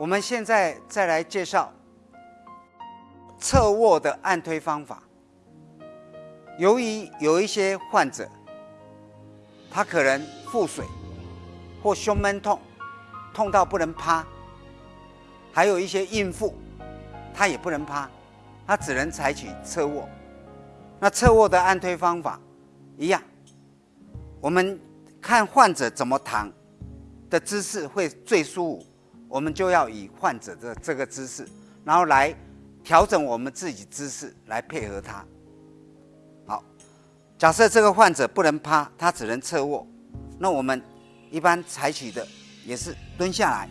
我们现在再来介绍侧卧的按推方法。由于有一些患者，他可能腹水或胸闷痛，痛到不能趴；还有一些孕妇，她也不能趴，她只能采取侧卧。那侧卧的按推方法一样，我们看患者怎么躺的姿势会最舒服，我们就要以患者的这个姿势，然后来调整我们自己姿势来配合他。好，假设这个患者不能趴，他只能侧卧，那我们一般采取的也是蹲下来。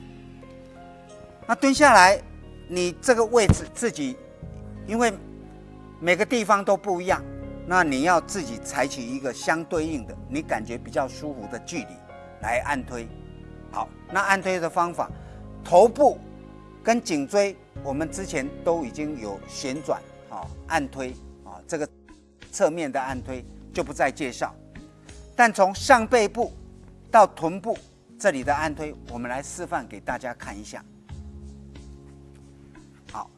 那蹲下来，你这个位置自己，因为。每个地方都不一样，那你要自己采取一个相对应的，你感觉比较舒服的距离来按推。好，那按推的方法，头部跟颈椎，我们之前都已经有旋转啊按推啊，这个侧面的按推就不再介绍。但从上背部到臀部这里的按推，我们来示范给大家看一下。好，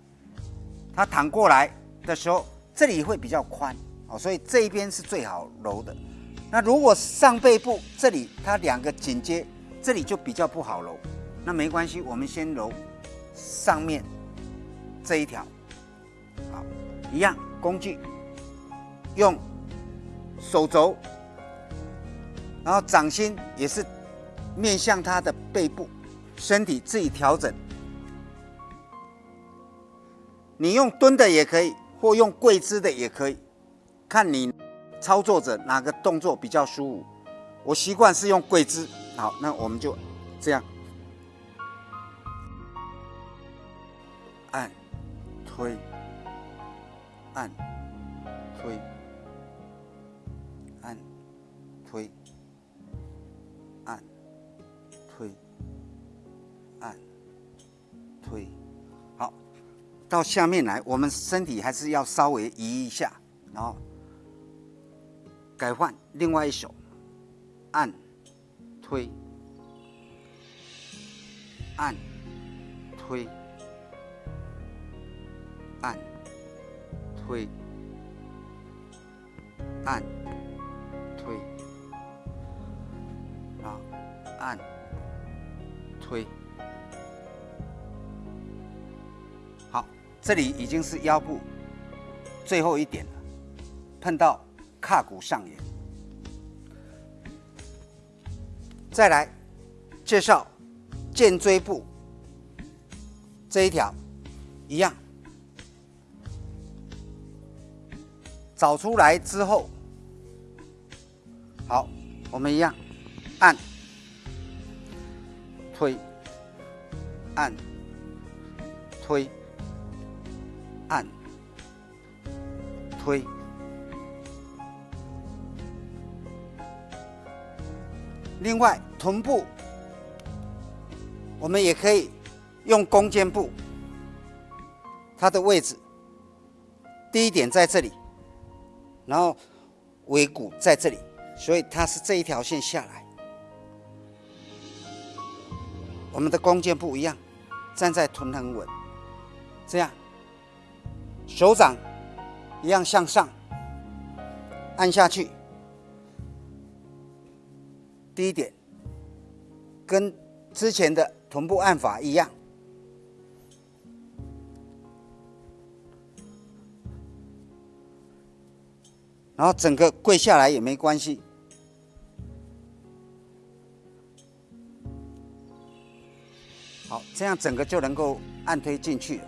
他躺过来。的时候，这里会比较宽哦，所以这一边是最好揉的。那如果上背部这里它两个紧接，这里就比较不好揉。那没关系，我们先揉上面这一条，好，一样工具，用手肘，然后掌心也是面向它的背部，身体自己调整。你用蹲的也可以。或用跪姿的也可以，看你操作者哪个动作比较舒服。我习惯是用跪姿，好，那我们就这样推、按、推、按、推、按、推、按、推。好到下面来，我们身体还是要稍微移一下，然后改换另外一手，按、推、按、推、按、推、按、推，然后按、推好。这里已经是腰部最后一点了，碰到胯骨上沿。再来介绍肩椎部这一条，一样，找出来之后，好，我们一样按、推、按、推。按、推，另外臀部，我们也可以用弓肩步，它的位置，第一点在这里，然后尾骨在这里，所以它是这一条线下来。我们的弓箭步一样，站在臀很稳，这样。手掌一样向上按下去，第一点跟之前的臀部按法一样，然后整个跪下来也没关系，好，这样整个就能够按推进去了。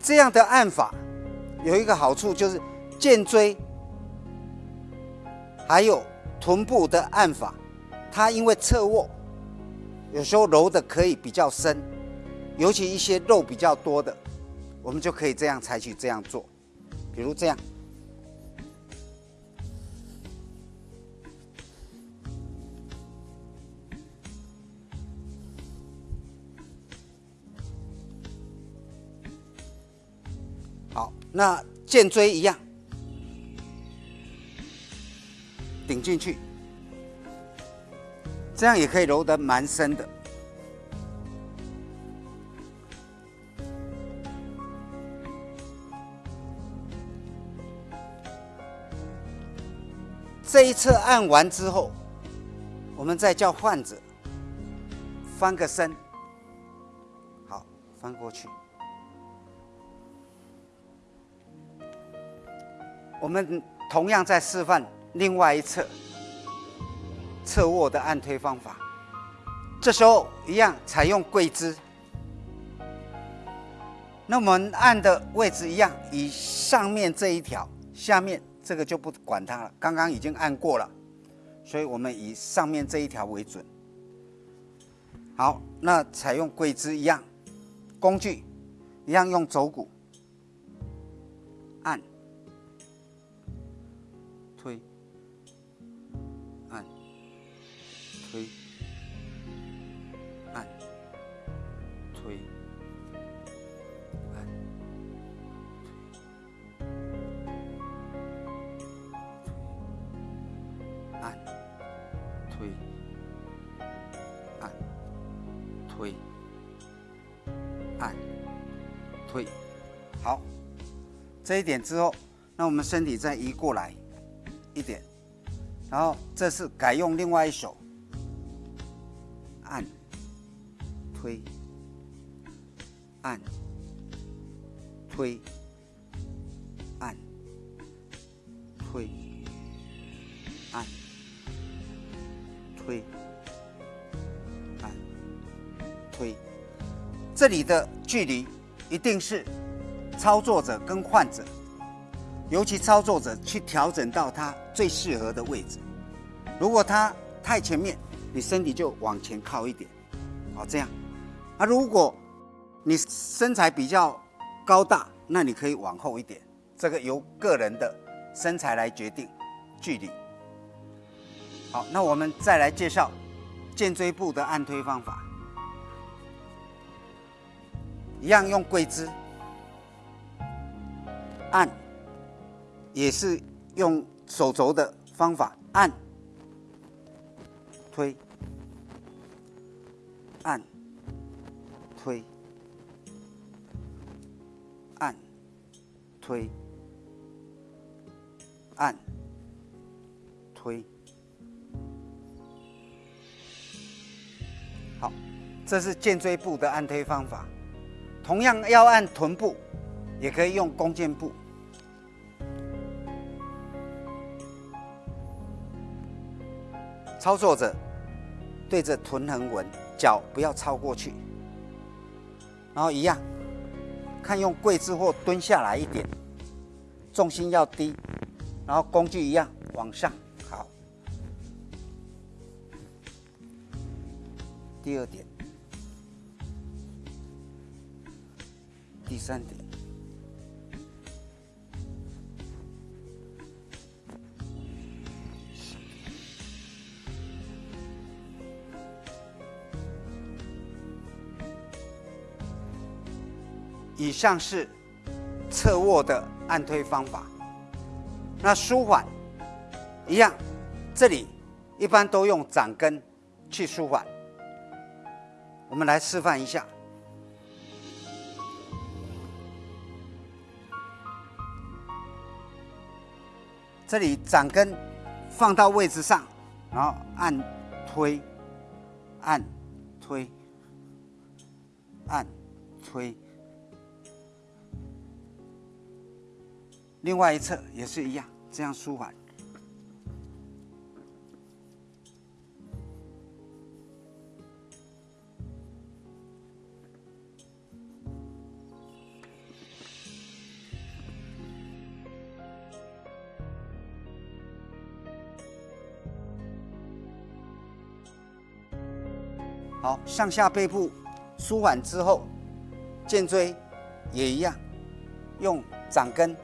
这样的按法有一个好处，就是肩椎还有臀部的按法，它因为侧卧，有时候揉的可以比较深，尤其一些肉比较多的，我们就可以这样采取这样做，比如这样。好那肩椎一样，顶进去，这样也可以揉得蛮深的。这一侧按完之后，我们再叫患者翻个身，好，翻过去。我们同样在示范另外一侧侧卧的按推方法，这时候一样采用跪姿。那我们按的位置一样，以上面这一条，下面。这个就不管它了，刚刚已经按过了，所以我们以上面这一条为准。好，那采用跪姿一样，工具一样用肘骨按、推、按、推、推，按，推按推，好，这一点之后，那我们身体再移过来一点，然后这是改用另外一手，按，推，按，推，按，推，推。推，这里的距离一定是操作者跟患者，尤其操作者去调整到他最适合的位置。如果他太前面，你身体就往前靠一点，好这样。啊，如果你身材比较高大，那你可以往后一点，这个由个人的身材来决定距离。好，那我们再来介绍肩椎部的按推方法。一样用跪姿按，也是用手肘的方法按、推、按、推、按、推、按、推。这是肩椎部的按推方法。同样要按臀部，也可以用弓箭步。操作者对着臀横纹，脚不要超过去，然后一样，看用跪姿或蹲下来一点，重心要低，然后工具一样往上。好，第二点。第三点，以上是侧卧的按推方法。那舒缓一样，这里一般都用掌根去舒缓。我们来示范一下。这里掌根放到位置上，然后按推，按推，按推。另外一侧也是一样，这样舒缓。好，上下背部舒缓之后，肩椎也一样，用掌根。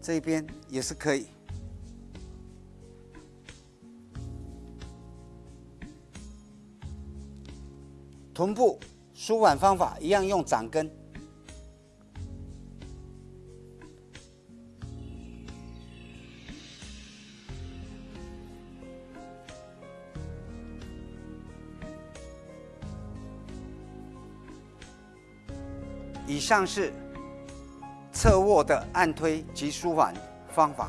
这边也是可以。臀部舒缓方法一样，用掌根。以上是侧卧的按推及舒缓方法。